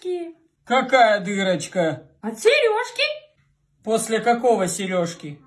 сережки. Какая дырочка? От сережки. После какого сережки?